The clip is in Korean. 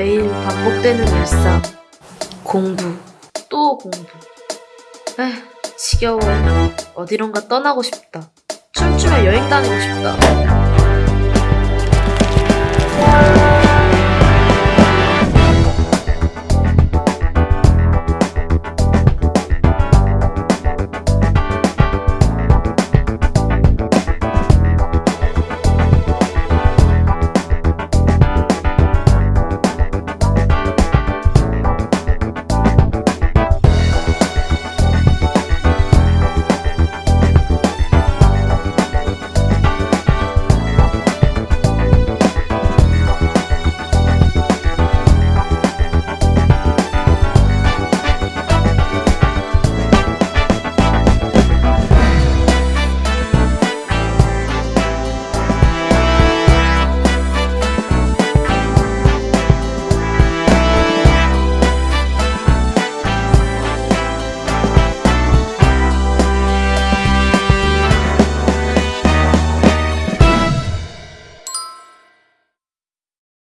매일 반복되는 일상. 공부, 또 공부. 에휴, 지겨워. 어디론가 떠나고 싶다. 춤추며 여행 다니고 싶다.